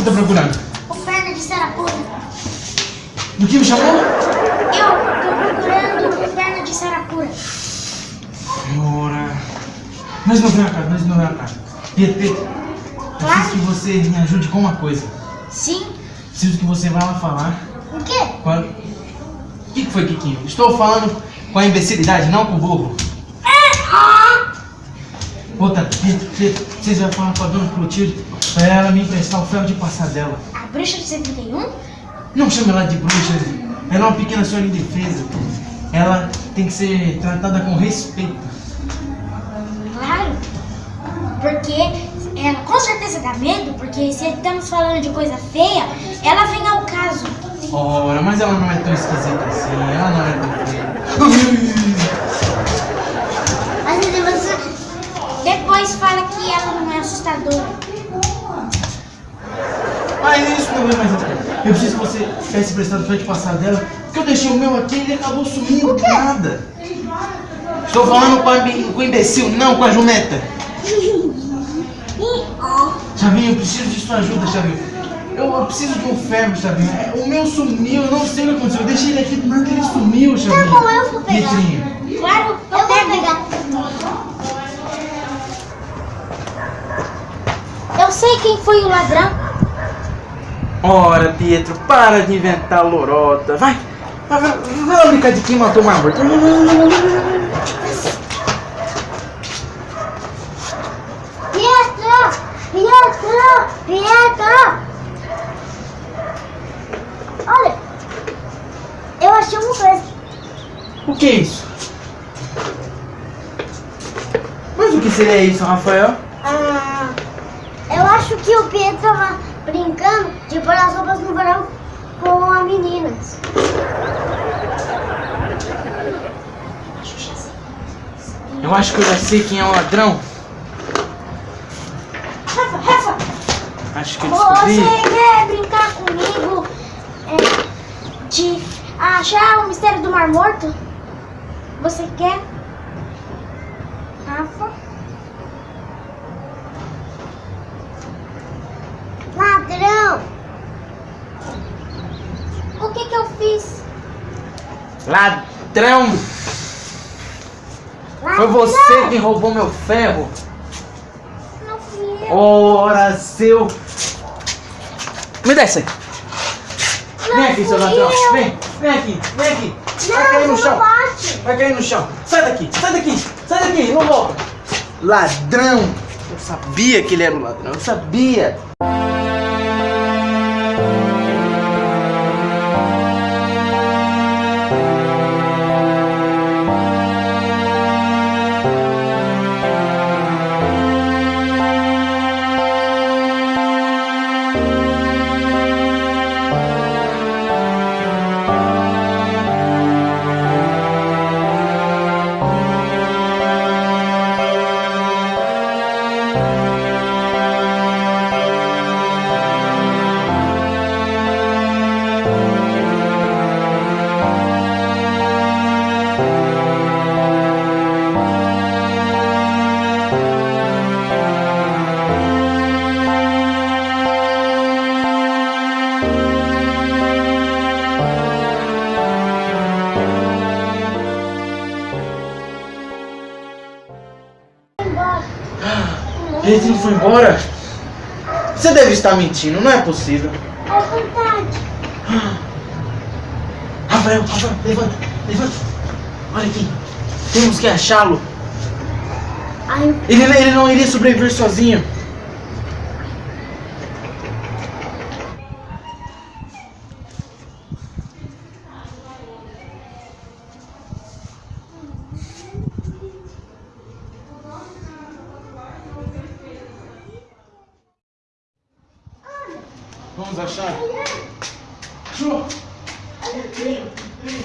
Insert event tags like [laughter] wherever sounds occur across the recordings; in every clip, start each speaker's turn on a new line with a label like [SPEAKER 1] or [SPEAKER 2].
[SPEAKER 1] você tá procurando?
[SPEAKER 2] O perna de sarapura.
[SPEAKER 1] Do que me chamou?
[SPEAKER 2] Eu tô procurando o perna de sarapura.
[SPEAKER 1] Ora. Nós não vamos cá, nós não vamos cá. Pedro, Pedro. Preciso que você me ajude com uma coisa.
[SPEAKER 2] Sim.
[SPEAKER 1] Preciso que você vá lá falar.
[SPEAKER 2] O quê?
[SPEAKER 1] Com a... O que foi, Kikinho? Estou falando com a imbecilidade, não com o burro. Outra, Pedro, Pedro, vocês vão falar com a dona Clotilde para ela me emprestar o ferro de passar dela.
[SPEAKER 2] A bruxa de 71?
[SPEAKER 1] Não chame ela de bruxa, ela é uma pequena senhora indefesa. Ela tem que ser tratada com respeito.
[SPEAKER 2] Claro. Porque ela com certeza dá medo, porque se estamos falando de coisa feia, ela vem ao caso.
[SPEAKER 1] Ora, mas ela não é tão esquisita assim, ela não é tão feia.
[SPEAKER 2] Mas depois fala que ela não é assustadora.
[SPEAKER 1] Mais. Eu preciso que você peça emprestado o ferro de passar dela, porque eu deixei o meu aqui e ele acabou sumindo do nada. Estou falando com, a, com o imbecil, não com a jumenta. Chavinho, eu preciso de sua ajuda, Chavinho. Eu, eu preciso de um ferro, Chavinho. É, O meu sumiu, eu não sei o que aconteceu. Eu deixei ele aqui do nada e ele sumiu, Chavinho.
[SPEAKER 2] Tá bom, eu vou pegar.
[SPEAKER 1] Pietrinho.
[SPEAKER 2] Claro, eu vou pegar. Eu sei quem foi o ladrão.
[SPEAKER 1] Ora, Pietro, para de inventar lorota. Vai, vai, brincar de quem matou uma morte.
[SPEAKER 2] Pietro! Pietro! Pietro! Olha, eu achei uma coisa.
[SPEAKER 1] O que é isso? Mas o que seria isso, Rafael?
[SPEAKER 2] Ah, eu acho que o Pietro brincando de pôr as roupas no verão com as meninas.
[SPEAKER 1] Eu acho que eu já sei quem é o ladrão.
[SPEAKER 2] Rafa, Rafa,
[SPEAKER 1] Acho que eu descobri.
[SPEAKER 2] você quer brincar comigo é, de achar o mistério do Mar Morto? Você quer? Rafa? Ladrão! O que que eu fiz?
[SPEAKER 1] Ladrão! Foi você que roubou meu ferro. Ora, seu. Me dá isso aí. Vem aqui, seu ladrão. Vem, vem aqui, vem aqui. Vai cair no chão. Vai cair no chão. Sai daqui, sai daqui, sai daqui, não volta. Ladrão. Eu sabia que ele era um ladrão, eu sabia. Ele foi embora? Você deve estar mentindo, não é possível.
[SPEAKER 2] É verdade. [gasps]
[SPEAKER 1] Rafael, Rafael, levanta, levanta. Olha aqui. Temos que achá-lo. Ele, ele não iria sobreviver sozinho. Vamos achar? Pedrinho, Pedrinho.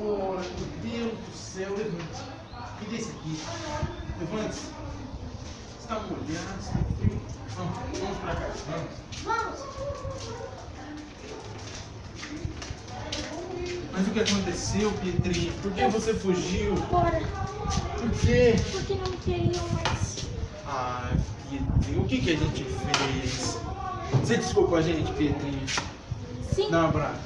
[SPEAKER 1] Oh, meu Deus do céu, levante. Me dê esse aqui. Levante. Está molhado, está frio. Vamos, vamos pra cá. Vamos. Mas o que aconteceu, Pietrinho? Por que você fugiu?
[SPEAKER 2] Bora.
[SPEAKER 1] Por quê?
[SPEAKER 2] Porque não queriam mais.
[SPEAKER 1] Ah, Pietrinho, o que, que a gente fez? Você desculpa a gente, Pietrinho.
[SPEAKER 2] Sim.
[SPEAKER 1] Dá um abraço.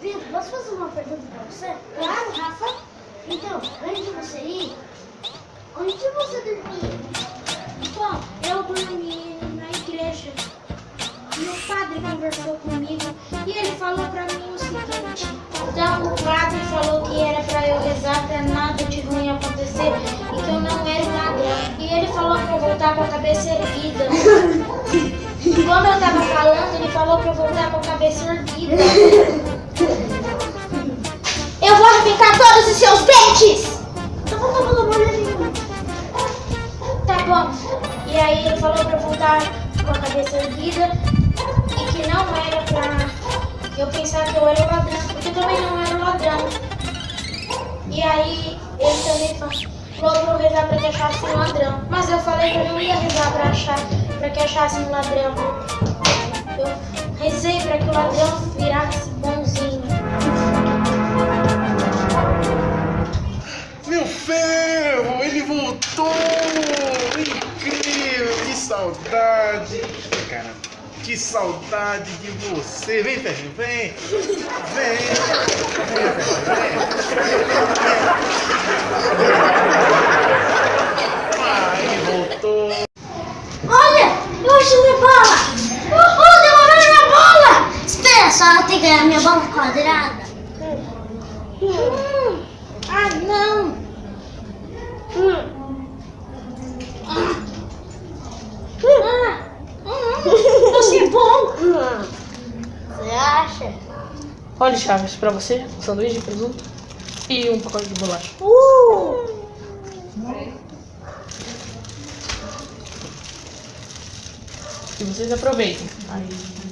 [SPEAKER 3] Pedro, posso fazer uma pergunta pra você? Claro, Rafa. Então, antes de você
[SPEAKER 2] falou pra eu voltar com a cabeça erguida. Eu
[SPEAKER 3] vou arrancar todos os seus dentes! Vamos tomar uma olhadinha.
[SPEAKER 2] Tá bom. E aí ele falou pra eu voltar com a cabeça erguida e que não era pra eu pensar que eu era ladrão, porque eu também não era ladrão. E aí ele também fa- falou pra eu rezar pra que achasse um ladrão. Mas eu falei que eu não ia rezar pra achar, pra que achasse um ladrão. Eu rezei pra que o ladrão virasse bonzinho.
[SPEAKER 1] Meu ferro, ele voltou! Incrível, que saudade! Cara, que saudade de você! Vem, ferrinho! Vem! Vem, vem! Ah, ele voltou!
[SPEAKER 3] Olha, eu achei minha bola! Uhul, devolveram minha bola! Que ganhar minha bola quadrada.
[SPEAKER 2] Hum. Ah, não! Ah. Ah. Hum, Você é bom!
[SPEAKER 3] Você acha?
[SPEAKER 4] Olha, Chaves, pra você, um sanduíche de presunto e um pacote de bolacha.
[SPEAKER 3] Uh!
[SPEAKER 4] Que vocês aproveitem. Aí...